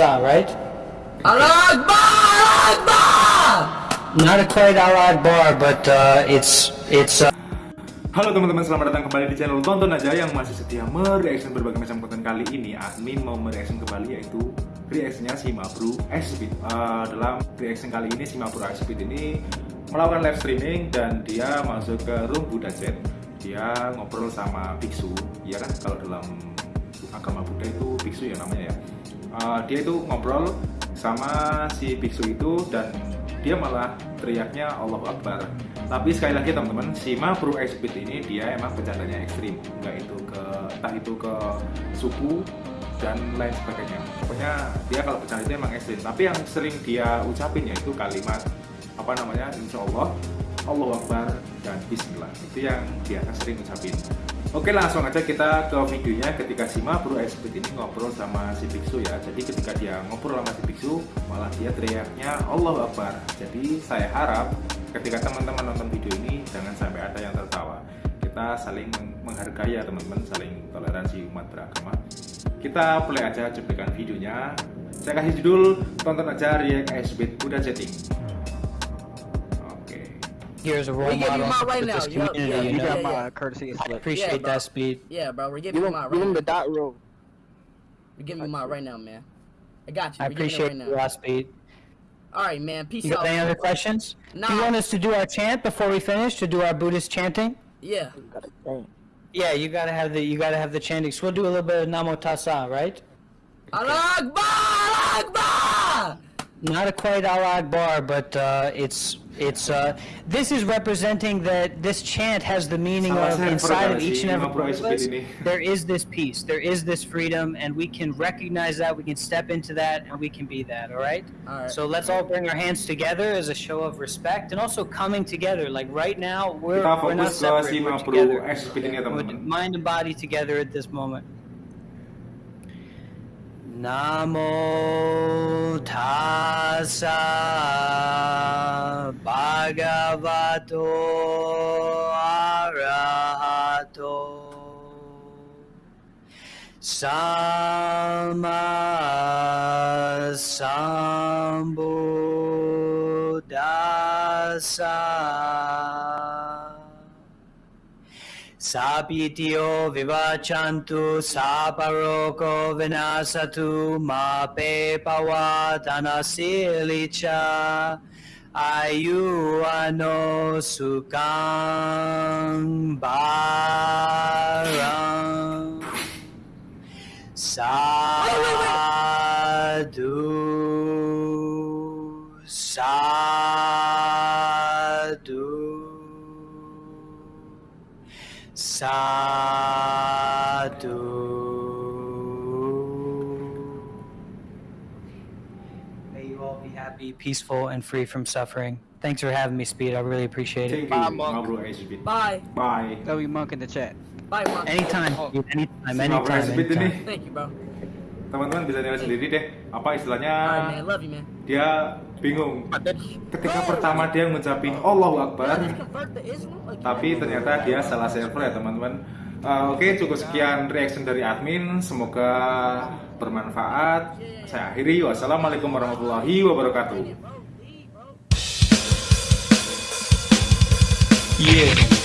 Tasa, right? Allah Akbar! Allah Akbar! Not quite Allah Akbar, but uh, it's it's. Uh, Halo teman-teman, selamat datang kembali di channel Tonton Aja yang masih setia mereaction berbagai macam konten kali ini Admin mau mereaction kembali yaitu reactionnya si Mabru Speed uh, Dalam reaction kali ini si Mabru Speed ini melakukan live streaming dan dia masuk ke room Buddha Jet Dia ngobrol sama biksu, ya kan kalau dalam agama Buddha itu biksu ya namanya ya uh, Dia itu ngobrol sama si biksu itu dan dia malah teriaknya Allah Akbar. Tapi sekali lagi teman-teman si Mabru Exhibit ini dia emang bercandanya ekstrim. Nggak itu ke tak itu ke suku dan lain sebagainya. Pokoknya dia kalau bercanda itu emang ekstrim. Tapi yang sering dia ucapin yaitu kalimat apa namanya Insya Allah Allah Akbar dan Bismillah. Itu yang dia sering ucapin Oke langsung aja kita ke videonya. Ketika si Bro Exhibit ini ngobrol sama si Biksu ya. Jadi ketika dia ngobrol sama si Biksu malah dia teriaknya Allah Akbar. Jadi saya harap ketika teman-teman nonton video ini jangan sampai ada yang tertawa. Kita saling menghargai ya teman-teman, saling toleransi umat beragama. Kita play aja cuplikan videonya. Saya kasih judul tonton aja React Exhibit udah chatting here as a role We give you model my right for now, community. yeah, you you know? got yeah, my yeah. courtesy I slip. appreciate Yeah, that speed. Yeah, bro, we're Give giving you him, my give right him the dot roll. We're giving you my right now, man. I got you. I We're giving it appreciate right you, now. speed. All right, man. Peace out. You out. got any other questions? Nah. Do you want us to do our chant before we finish? To do our Buddhist chanting? Yeah. Got it. Dang. Yeah, you gotta have the you gotta have the chanting. So we'll do a little bit of Namo Tassa, right? Allah Akbar! Allah Akbar! Not a quite Allah Akbar, but uh, it's it's uh, this is representing that this chant has the meaning of inside of each and every Imam Bro one of us. There is this peace, there is this freedom, and we can recognize that. We can step into that, and we can be that. All right. All right. So let's all bring our hands together as a show of respect, and also coming together. Like right now, we're Kita we're not fokus separate. We're together. Exhibit ini ya We're mind and body together at this moment. Namo tassa bhagavato arahato sama sambuddhassa Sapitio vivachantu saparoko vinasatu ma pe pawatanasilicha ayu ano sukang barang Sadhu Sadhu Sadhu. May you all be happy, peaceful, and free from suffering. Thanks for having me, Speed. I really appreciate it. Thank you Bye, Monk. Mabru Exhibit Bye. Bye W Monk in the chat. Bye, Mark. Anytime, Oh. Anytime, anytime, anytime. Thank you, bro. Teman-teman bisa nilai sendiri deh apa istilahnya? You, dia bingung. Ketika pertama dia ngucapin Allahu Akbar tapi ternyata dia salah server ya teman-teman. Uh, Oke cukup sekian reaction dari admin. Semoga bermanfaat. Saya akhiri. Wassalamualaikum warahmatullahi wabarakatuh. Yeah.